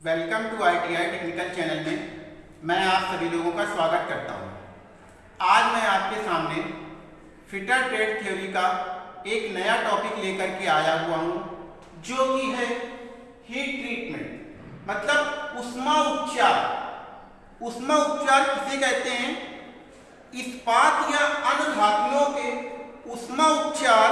Welcome to ITI technical channel में मैं आप सभी लोगों का स्वागत करता हूँ। आज मैं आपके सामने फिटर ट्रेड थ्योरी का एक नया टॉपिक लेकर के आया हुआ हूँ, जो कि है हीट ट्रीटमेंट मतलब उष्मा उपचार। उष्मा उपचार किसे कहते हैं? इस्पात या अन्य धातुओं के उष्मा उपचार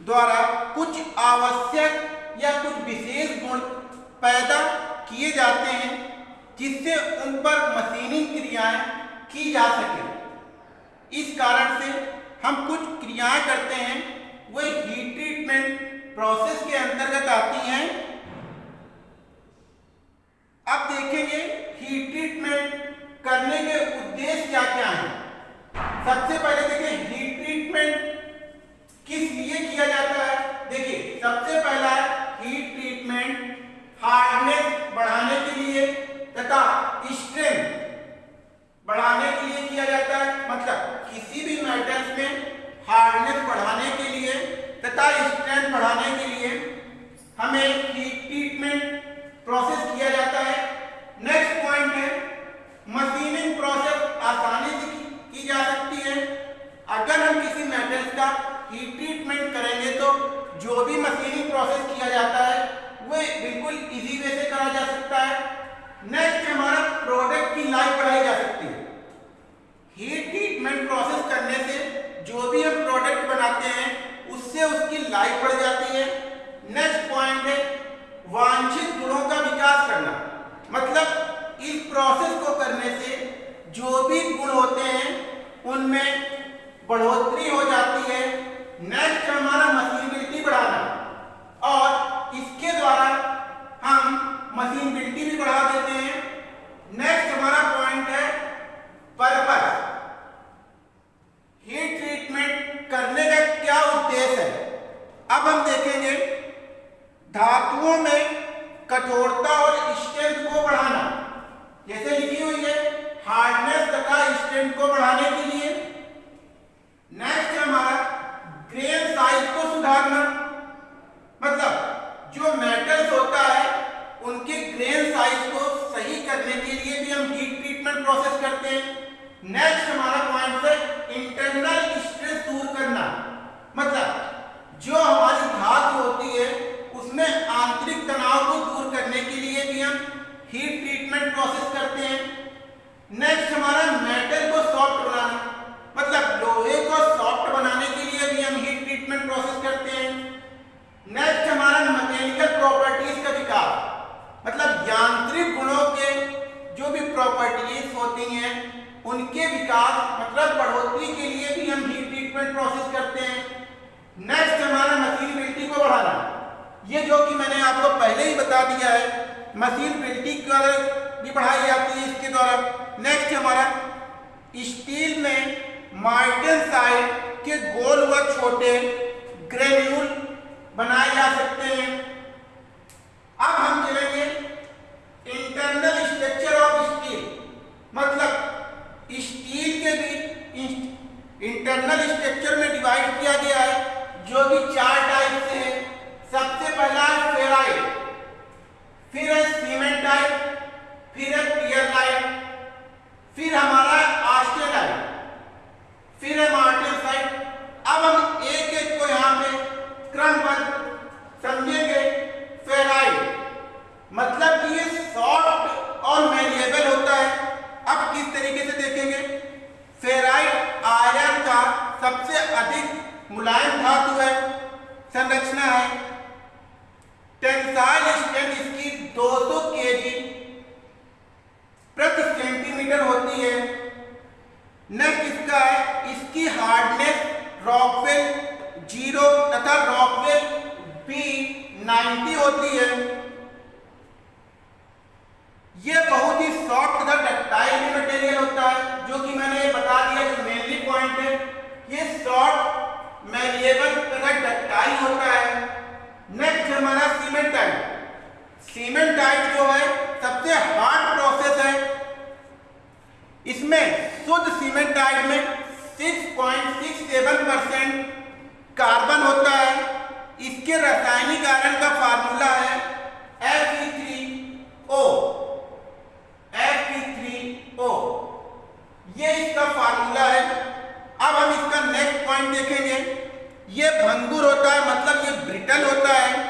द्वारा कुछ आवश्यक या कुछ विशेष गुण पैदा किए जाते हैं, जिससे उन पर मशीनिंग क्रियाएँ की जा सके। इस कारण से हम कुछ क्रियाएँ करते हैं, वह हीट ट्रीटमेंट प्रोसेस के अंतर्गत आती हैं। अब देखेंगे हीट ट्रीटमेंट करने के उद्देश्य क्या क्या हैं। सबसे पहले देखें हीट ट्रीटमेंट किस लिए किया जाता है देखिए सबसे पहला है हीट ट्रीटमेंट हार्डनेस बढ़ाने के लिए तथा स्ट्रेंथ बढ़ाने के लिए किया जाता है मतलब किसी भी मेटल्स में हार्डनेस बढ़ाने के लिए तथा स्ट्रेंथ बढ़ाने के लिए हमें ट्रीटमेंट प्रोसेस किया जाता है। नेक्स्ट पॉइंट है मशीनिंग प्रोसेस आसानी से की जा सकती है। अगर हम किसी मेटल्स का हीट ट्रीटमेंट करेंगे तो जो भी मशीनिंग प्रोसेस किया जाता है, वो बिल्कुल इजी वे से करा जा सकता है। नेक्स्ट हमारा प्रोडक्ट की लाइफ बढ़ाई जा सकती है हीट ट्रीटमेंट प्रोसेस करने से जो भी हम प्रोडक्ट बनाते हैं उससे उसकी लाइफ बढ़ जाती है नेक्स्ट पॉइंट है वांछित गुणों का विकास करना मतलब इस प्रोसेस को करने से जो भी गुण होते हैं, उनमें बढ़ोतरी हो जाती है। नेक्स्ट हमारा मशीनबिलिटी बढ़ाना और इसके द्वारा हम मशीनबिलिटी भी बढ़ा देते हैं नेक्स्ट हमारा पॉइंट है पर्पस हीट ट्रीटमेंट करने का क्या उद्देश्य है अब हम देखेंगे धातुओं में कठोरता और स्ट्रेंथ को बढ़ाना जैसे लिखी हुई है हार्डनेस तथा स्ट्रेंथ को बढ़ाने के लिए नेक्स्ट हमारा ग्रेन साइज़ को सुधारना मतलब जो मेटल्स होता है उनके ग्रेन साइज़ को सही करने के लिए भी हम हीट ट्रीटमेंट प्रोसेस करते हैं नेक्स्ट हमारा पॉइंट है इंटरनल स्ट्रेस दूर करना मतलब जो हमारी धातु होती है उसमें आंतरिक तनाव को दूर करने के लिए भी हम हीट ट्रीटमेंट प्रोसेस करते हैं नेक्स्ट हमारा मेटल को सॉफ्ट बनाना मतलब लोहे को सॉफ्ट बनाने के लिए भी हम हीट ट्रीटमेंट प्रोसेस करते हैं नेक्स्ट हमारा मैकेनिकल प्रॉपर्टीज़ का विकास मतलब यांत्रिक गुणों के जो भी प्रॉपर्टीज़ होती हैं उनके विकास मतलब बढ़ोतरी के लिए भी हम हीट ट्रीटमेंट प्रोसेस करते हैं नेक्स्ट हमारा बढ़ाना ये जो कि मैंने आपको पहले ही बता दिया है, मशीन प्रिंटिंग कर भी पढ़ाई जाती है इसके द्वारा। नेक्स्ट हमारा, स्टील में मार्टन साइड के गोल व छोटे ग्रेन्यूल बनाए जा सकते हैं। अब हम चलेंगे इंटरनल स्ट्रक्चर ऑफ़ स्टील मतलब स्टील के भी इंटरनल स्ट्रक्चर में डिवाइड किया गया है जो कि चार टाइप से है सबसे पहला है फेराइट फिर है सीमेंटाइट फिर है पियरलाइट फिर हमारा आस्टेलाइट फिर है मार्टेसाइट अब हम एक एक को यहाँ पे क्रमबद्ध समझेंगे फेराइट मतलब कि ये सॉफ्ट और मेलिएबल होता है अब किस तरीके से देखेंगे फेराइट आयरन का सबसे अधिक मुलायम धातु है संरचना है। टेंसाइल स्ट्रेंथ इसकी 200 केजी सीमेंटाइट जो है, सबसे हार्ड प्रोसेस है। इसमें शुद्ध सीमेंटाइट में 6.67 परसेंट कार्बन होता है। इसके रासायनिक आयरन का फार्मूला है Fe3O Fe3O ये इसका फार्मूला है। अब हम इसका नेक्स्ट पॉइंट देखेंगे। ये भंगुर होता है मतलब ये ब्रिटल होता है।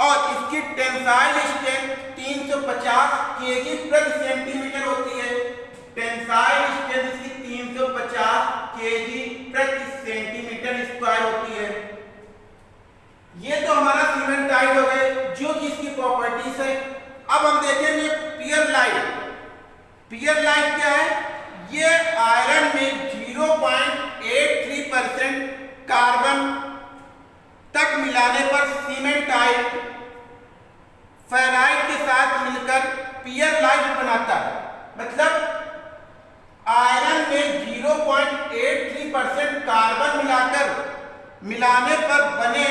टेंसाइल स्ट्रेंथ 350 केजी प्रति सेंटीमीटर होती है। टेंसाइल स्ट्रेंथ इसकी 350 केजी प्रति सेंटीमीटर स्क्वायर होती है। ये तो हमारा सीमेंट टाइट हो गए, जो कि इसकी प्रॉपर्टीज़ है। अब हम देखेंगे पियर लाइट। पियर लाइट क्या है? ये आयरन में 0.83 परसेंट कार्बन तक मिलाने पर सीमेंट आइट फेराइट के साथ मिलकर पियर लाइट बनाता है। मतलब आयरन में 0.83 परसेंट कार्बन मिलाकर मिलाने पर बने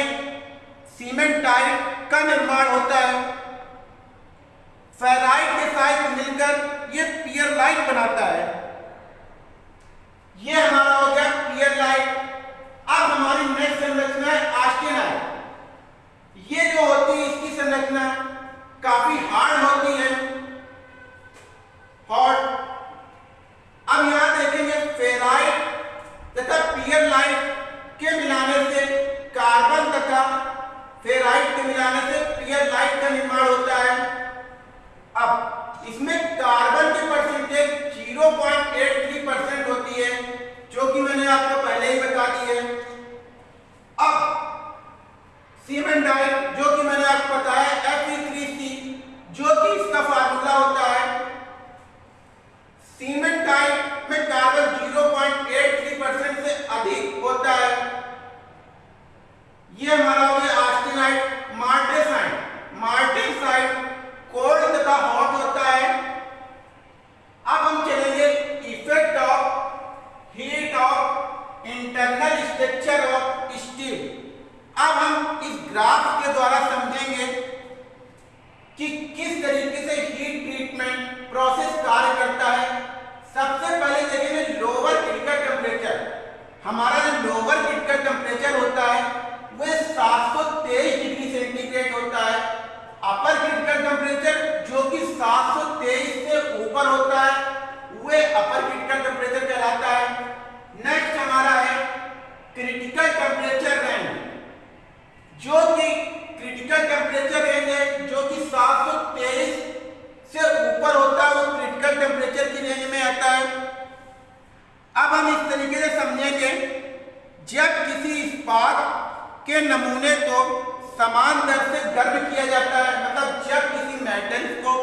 सीमेंट टाइट का निर्माण होता है। फेराइट के साथ मिलकर यह पियर लाइट बनाता है। यह हमारा हो गया पियर लाइट अब हमारी नेक्स्ट संरचना है आस्टेनाइट ये जो होती है इसकी संरचना काफ़ी हार्ड होती है हॉट अब यहाँ देखेंगे फेराइट तथा पियर लाइट के मिलाने से कार्बन तथा फेराइट के मिलाने से पियर लाइट का निर्माण होता है अब इसमें कार्बन की परसेंटेज 0.83 परसेंट होती है जो कि मैंने आपको पहले ही बता दी है अब सीमेंट डाइट जो कि मैंने आपको बताया Fe3C जो कि इसका फार्मूला होता है सीमेंट डाइट में कार्बन 0.83 परसेंट से अधिक होता है यह हमारा हो गया आस्टेनाइट मार्टेसाइट मार्टेसाइट कोल्ड तथा हॉट होता है अब हम चलेंगे effect of heat of internal structure of steel अब हम इस ग्राफ के द्वारा समझेंगे कि किस तरीके से हीट ट्रीटमेंट प्रोसेस कार्य करता है सबसे पहले देखेंगे लोअर क्रिटिकल टेम्परेचर हमारा जो लोअर क्रिटिकल टेम्परेचर होता है वह 723 डिग्री सेंटीग्रेड होता है अपर क्रिटिकल टेम्परेचर जो कि 723 से ऊपर होता है वह अपर क्रिटिकल टेम्परेचर कहलाता है नेक्स्ट हमारा है क्रिटिकल टेम्परेचर रेंज जो कि क्रिटिकल टेम्परेचर रेंज है जो कि 723 से ऊपर होता है वो क्रिटिकल टेम्परेचर की रेंज में आता है अब हम इस तरीके से समझेंगे जब किसी इस्पात के नमूने को समान दर से गर्म किया जाता है। मतलब जब किसी मेटल को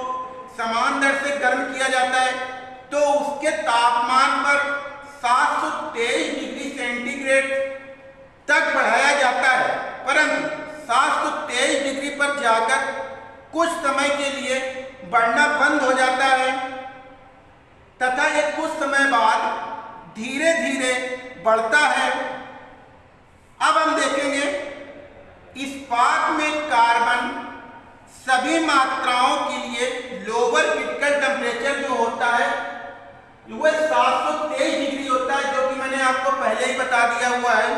समान दर से गर्म किया जाता है तो उसके तापमान पर 723 डिग्री सेंटीग्रेड तक बढ़ाया जाता है। परंतु 723 डिग्री पर जाकर कुछ समय के लिए बढ़ना बंद हो जाता है। तथा ये कुछ समय बाद धीरे धीरे बढ़ता है। अब हम देखेंगे इस्पात में कार्बन सभी मात्राओं के लिए लोअर क्रिटिकल टेम्परेचर जो होता है वह 723 डिग्री होता है, जो कि मैंने आपको पहले ही बता दिया हुआ है।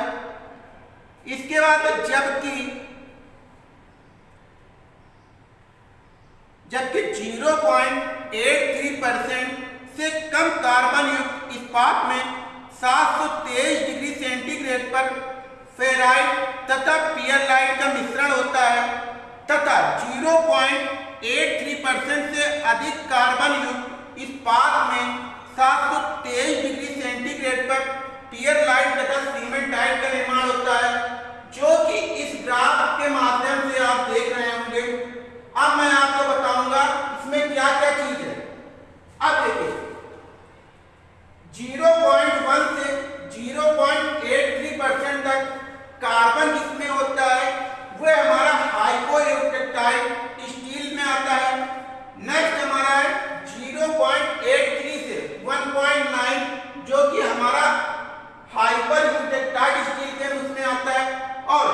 इसके बाद जबकि जबकि 0.83 परसेंट से कम कार्बन युक्त इस्पात में 723 डिग्री सेंटीग्रेड पर फेराइट तथा पियर लाइट का मिश्रण होता है, तथा 0.83 परसेंट से अधिक कार्बन युक्त इस्पात में 723 डिग्री सेंटीग्रेड पर पियर लाइट तथा सीमेंट डाइट का निर्माण होता है, जो कि इस ग्राफ के माध्यम से आप देख रहे होंगे। अब मैं आपको बताऊँगा इसमें क्या क्या चीज़ है। अब देखिए 0.1 से 0.83 परसेंट तक कार्बन जिसमें होता है वह हमारा हाइपोइलेक्ट्राइड स्टील में आता है नेक्स्ट हमारा है 0.83 से 1.9 जो कि हमारा हाइपर यूटेक्टाइड स्टील के उसमें आता है और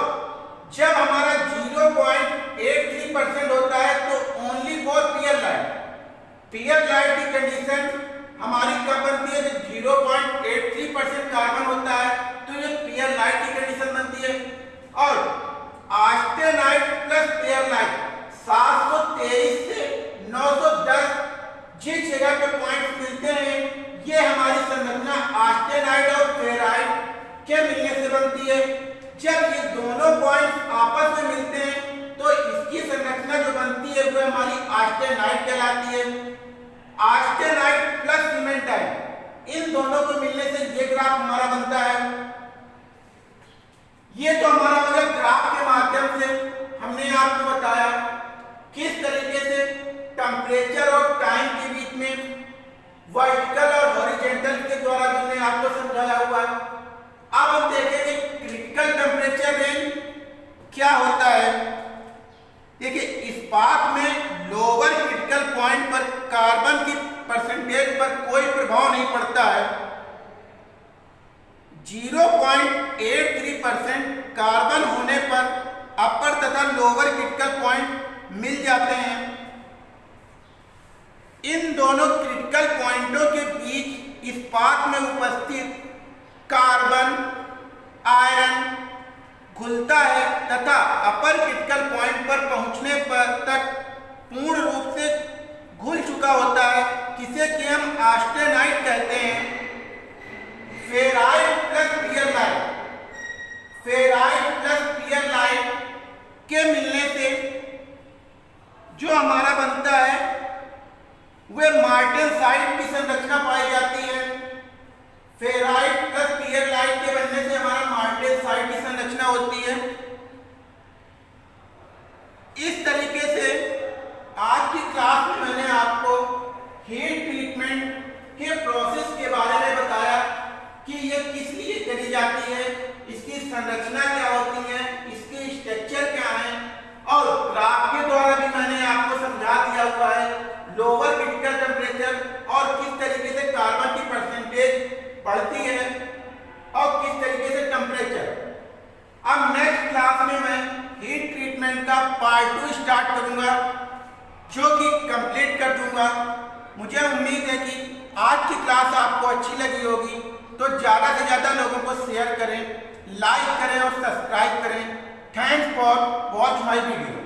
जब हमारा 0.83 परसेंट होता है तो only for pearlite pearlite की कंडीशन हमारी कब बनती है जब 0.83 परसेंट कार्बन होता है तो ये पियर लाइट की कंडीशन बनती है और आस्टेनाइट प्लस पियर लाइट 723 से 910 जिस जगह पे पॉइंट मिलते हैं ये हमारी संरचना आस्टेनाइट और फेराइट के मिलने से बनती है? जब ये दोनों पॉइंट आपस में मिलते हैं तो इसकी संरचना जो बनती है, वो हमारी आस्टेनाइट कहलाती है। आस्टेनाइट प्लस सीमेंटाइट इन दोनों को मिलने से ये ग्राफ हमारा बनता है। ये तो हमारा मतलब ग्राफ के माध्यम से हमने आपको बताया किस तरीके से टेम्परेचर और टाइम के बीच में वर्टिकल और हॉरिजेंटल के द्वारा हमने आपको समझाया हुआ है। अब हम देखेंगे क्रिटिकल टेम्परेचर रेंज क्या होता है। देखिए इस्पात में लोअर क्रिटिकल पॉइंट पर कार्बन की परसेंटेज पर कोई प्रभाव नहीं पड़ता है। 0.83 परसेंट कार्बन होने पर अपर तथा लोअर क्रिटिकल पॉइंट मिल जाते हैं। इन दोनों क्रिटिकल पॉइंटों के बीच इस इस्पात में उपस्थित कार्बन, आयरन घुलता है तथा अपर क्रिटिकल पॉइंट पर पहुँचने पर तक पूर्ण रूप से घुल चुका होता है, किसे कि हम आस्टेनाइट कहते हैं। Ferrite plus pearlite ferrite plus pearlite के मिलने से जो हमारा बनता है, वह मार्टिन साइड की संरचना पाई जाती है। फेराइट प्लस पियर लाइट के बनने से हमारा मार्टेल साइट की संरचना होती है इस तरीके से आज की क्लास में मैंने आपको हीट ट्रीटमेंट के प्रोसेस के बारे में बताया कि ये किस लिए करी जाती है इसकी संरचना क्या होती है इसके स्ट्रक्चर क्या है और ग्राफ के द्वारा भी मैंने आपको समझा दिया हुआ है लोअर क्रिटिकल टेम्परेचर और किस तरीके से कार्बन की परसेंटेज बढ़ती है और किस तरीके से टेम्परेचर अब नेक्स्ट क्लास में मैं हीट ट्रीटमेंट का पार्ट टू स्टार्ट करूँगा, जो कि कंप्लीट कर दूँगा। मुझे उम्मीद है कि आज की क्लास आपको अच्छी लगी होगी तो ज़्यादा से ज़्यादा लोगों को शेयर करें लाइक करें और सब्सक्राइब करें। Thanks for watch my video